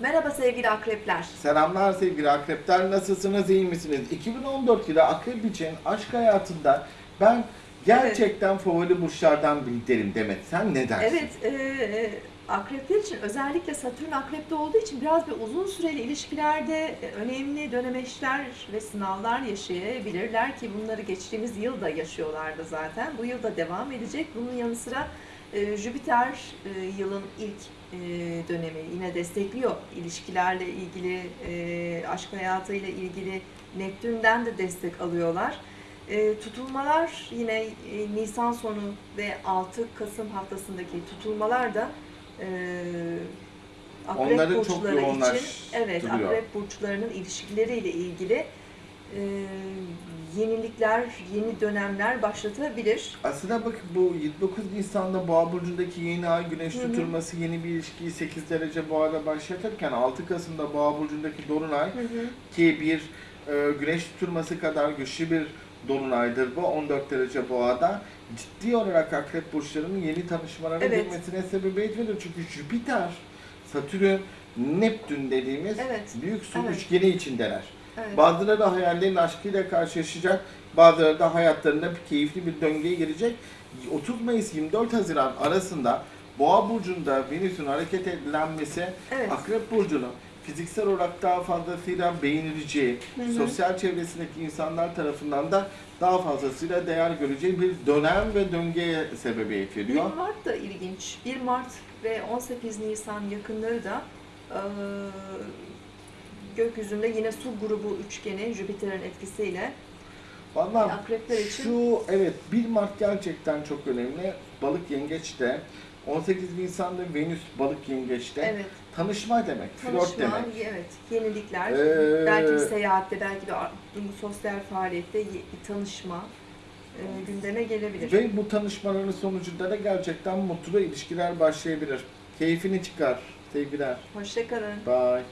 Merhaba sevgili akrepler. Selamlar sevgili akrepler. Nasılsınız, iyi misiniz? 2014 yılı akrep için aşk hayatında ben gerçekten favori burçlardan biri derim Demet. Sen ne dersin? Evet, e, e, akrepler için özellikle Satürn akrepte olduğu için biraz bir uzun süreli ilişkilerde e, önemli dönemeçler ve sınavlar yaşayabilirler ki bunları geçtiğimiz yılda yaşıyorlardı zaten. Bu yılda devam edecek. Bunun yanı sıra e, Jüpiter e, yılın ilk dönemi yine destekliyor ilişkilerle ilgili, aşk hayatıyla ilgili Neptün'den de destek alıyorlar. Tutulmalar yine Nisan sonu ve 6 Kasım haftasındaki tutulmalar da akrep Onları çok burçları için yoğunlaştırıyor. evet akrep burçlarının ilişkileriyle ilgili e, yenilikler, yeni dönemler başlatabilir. Aslında bak bu 29 Nisan'da Boğa burcundaki yeni ay güneş Hı hı. tutulması yeni bir ilişkiyi 8 derece Boğa'da başlatırken 6 Kasım'da Boğa burcundaki dolunay Hı hı. ki bir e, güneş tutulması kadar güçlü bir dolunaydır bu 14 derece boğada ciddi olarak akrep burçlarının yeni tanışmalara Evet. girmesine sebebiyet verir. Çünkü Jüpiter, Satürn, Neptün dediğimiz Evet. büyük su Evet. üçgeni içindeler. Evet. Bazıları da hayallerin aşkıyla karşılaşacak, bazıları da hayatlarında bir keyifli bir döngüye girecek. 30 Mayıs 24 Haziran arasında Boğa burcunda Venüs'ün hareket edilenmesi Evet. Akrep burcunun fiziksel olarak daha fazlasıyla beğenileceği, Hı hı. sosyal çevresindeki insanlar tarafından da daha fazlasıyla değer göreceği bir dönem ve döngüye sebebiyet 1 veriyor. Mart da ilginç. 1 Mart ve 18 Nisan yakınları da e, gökyüzünde yine su grubu üçgeni Jüpiter'in etkisiyle Vallahi akrepler için şu evet 1 Mart gerçekten çok önemli. Balık yengeçte 18 Nisan'da Venüs balık yengeçte evet tanışma demek, flört tanışma, demek. evet yenilikler, Ee, belki bir seyahatte, belki ar- sosyal faaliyette tanışma e, gündeme gelebilir. Ve bu tanışmaların sonucunda da gerçekten mutlu ilişkiler başlayabilir. Keyfini çıkar sevgiler. Hoşçakalın. Bye.